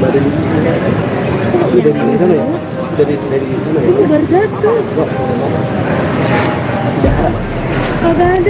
dari dari dari? Dari dari. Kagak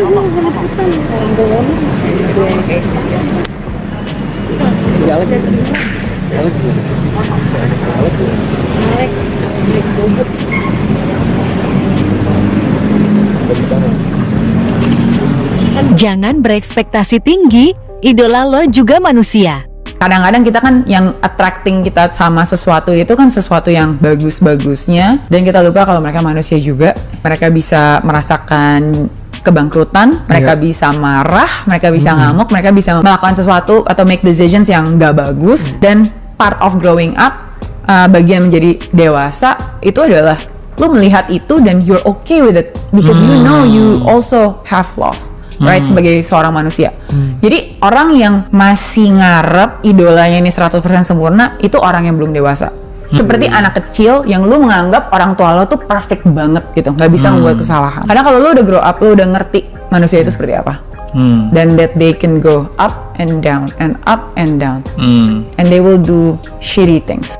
Jangan berekspektasi tinggi, idola lo juga manusia kadang-kadang kita kan yang attracting kita sama sesuatu itu kan sesuatu yang bagus-bagusnya. Dan kita lupa kalau mereka manusia juga. Mereka bisa merasakan kebangkrutan mereka Iya. bisa marah mereka bisa ngamuk mereka bisa melakukan sesuatu atau make decisions yang gak bagus. Dan part of growing up uh, bagian menjadi dewasa itu adalah lu melihat itu dan you're okay with it. Because you know you also have flaws right sebagai seorang manusia. Jadi orang yang masih ngarep idolanya ini 100% sempurna itu orang yang belum dewasa. Seperti anak kecil yang lu menganggap orang tua lo tuh perfect banget gitu nggak bisa membuat kesalahan. Karena kalau lu udah grow up lu udah ngerti manusia itu seperti apa. Hmm. dan that they can go up and down and up and down. Hmm. and they will do shitty things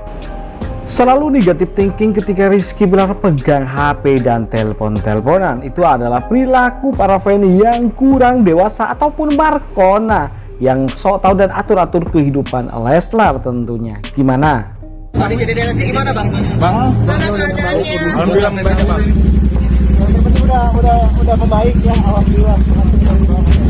Selalu negatif thinking ketika Rizky Bilar pegang HP dan telepon-teleponan itu adalah perilaku para fan yang kurang dewasa ataupun Markona yang sok tahu dan atur-atur kehidupan Leslar tentunya. Gimana? Alhamdulillah banyak bang. Udah udah udah membaik ya alhamdulillah.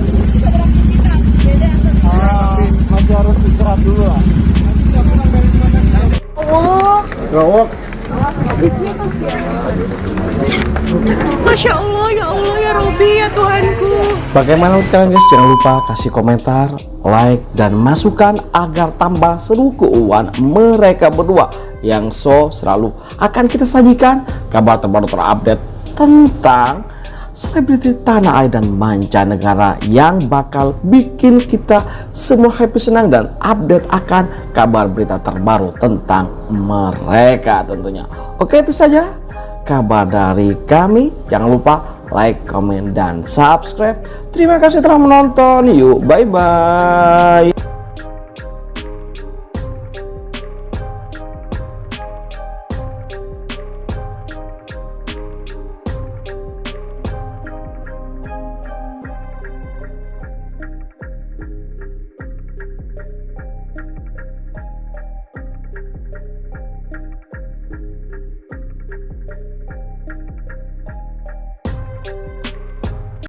Gawok. Masya Allah, ya Allah, ya Robi, ya Tuhanku. Bagaimana menurut kalian guys? Jangan lupa kasih komentar, like, dan masukan agar tambah seru keuangan mereka berdua yang so selalu akan kita sajikan kabar terbaru terupdate tentang selebriti tanah air dan mancanegara yang bakal bikin kita semua happy senang dan update akan kabar berita terbaru tentang mereka tentunya. Oke itu saja kabar dari kami. Jangan lupa like, comment, dan subscribe. Terima kasih telah menonton. Yuk, bye-bye.